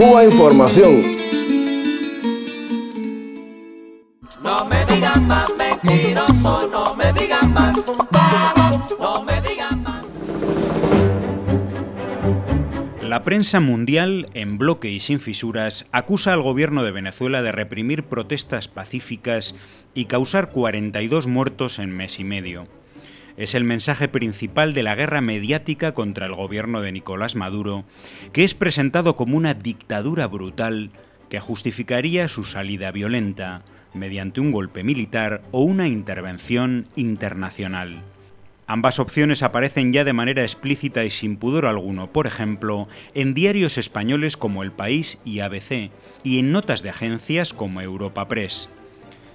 Cuba Información. No me digan más mentiroso, no me digan más no me digan más. La prensa mundial, en bloque y sin fisuras, acusa al gobierno de Venezuela de reprimir protestas pacíficas y causar 42 muertos en mes y medio. Es el mensaje principal de la guerra mediática contra el gobierno de Nicolás Maduro, que es presentado como una dictadura brutal que justificaría su salida violenta mediante un golpe militar o una intervención internacional. Ambas opciones aparecen ya de manera explícita y sin pudor alguno, por ejemplo, en diarios españoles como El País y ABC, y en notas de agencias como Europa Press.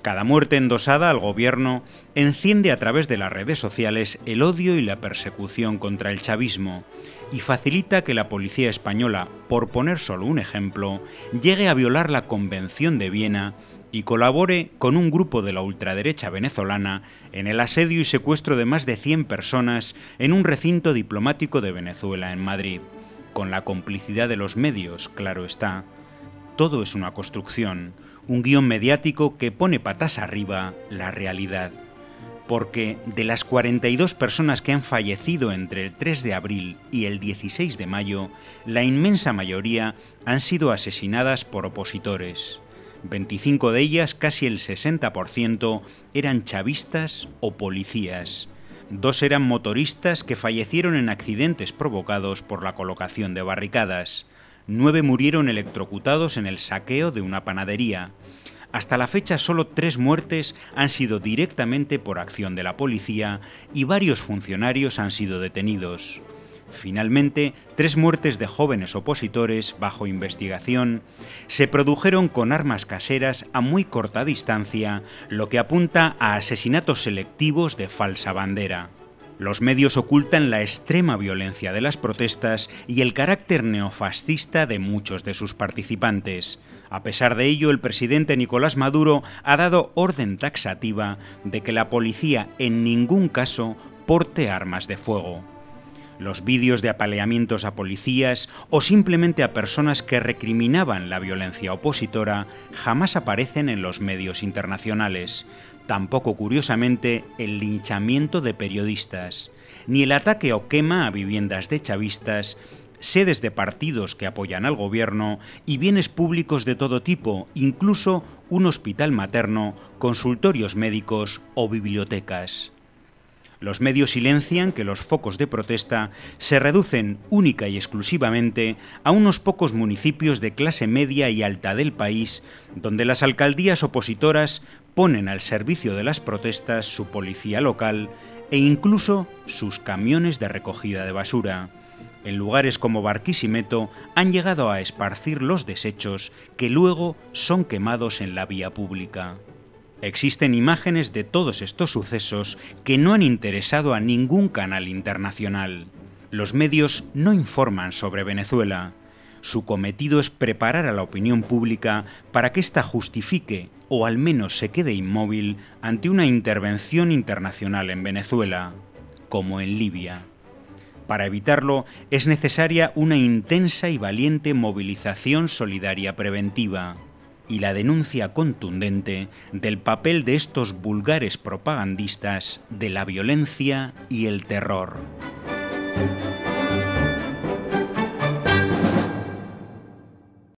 Cada muerte endosada al gobierno enciende a través de las redes sociales el odio y la persecución contra el chavismo y facilita que la policía española, por poner solo un ejemplo, llegue a violar la Convención de Viena y colabore con un grupo de la ultraderecha venezolana en el asedio y secuestro de más de 100 personas en un recinto diplomático de Venezuela en Madrid, con la complicidad de los medios, claro está. Todo es una construcción, un guion mediático que pone patas arriba la realidad. Porque de las 42 personas que han fallecido entre el 3 de abril y el 16 de mayo, la inmensa mayoría han sido asesinadas por opositores. 25 de ellas, casi el 60%, eran chavistas o policías. Dos eran motoristas que fallecieron en accidentes provocados por la colocación de barricadas nueve murieron electrocutados en el saqueo de una panadería. Hasta la fecha solo tres muertes han sido directamente por acción de la policía y varios funcionarios han sido detenidos. Finalmente, tres muertes de jóvenes opositores bajo investigación se produjeron con armas caseras a muy corta distancia, lo que apunta a asesinatos selectivos de falsa bandera. Los medios ocultan la extrema violencia de las protestas y el carácter neofascista de muchos de sus participantes. A pesar de ello, el presidente Nicolás Maduro ha dado orden taxativa de que la policía en ningún caso porte armas de fuego. Los vídeos de apaleamientos a policías o simplemente a personas que recriminaban la violencia opositora jamás aparecen en los medios internacionales, tampoco curiosamente el linchamiento de periodistas, ni el ataque o quema a viviendas de chavistas, sedes de partidos que apoyan al gobierno y bienes públicos de todo tipo, incluso un hospital materno, consultorios médicos o bibliotecas. Los medios silencian que los focos de protesta se reducen única y exclusivamente a unos pocos municipios de clase media y alta del país, donde las alcaldías opositoras ponen al servicio de las protestas su policía local e incluso sus camiones de recogida de basura. En lugares como Barquisimeto han llegado a esparcir los desechos que luego son quemados en la vía pública. Existen imágenes de todos estos sucesos que no han interesado a ningún canal internacional. Los medios no informan sobre Venezuela. Su cometido es preparar a la opinión pública para que ésta justifique o al menos se quede inmóvil ante una intervención internacional en Venezuela, como en Libia. Para evitarlo es necesaria una intensa y valiente movilización solidaria preventiva y la denuncia contundente del papel de estos vulgares propagandistas de la violencia y el terror.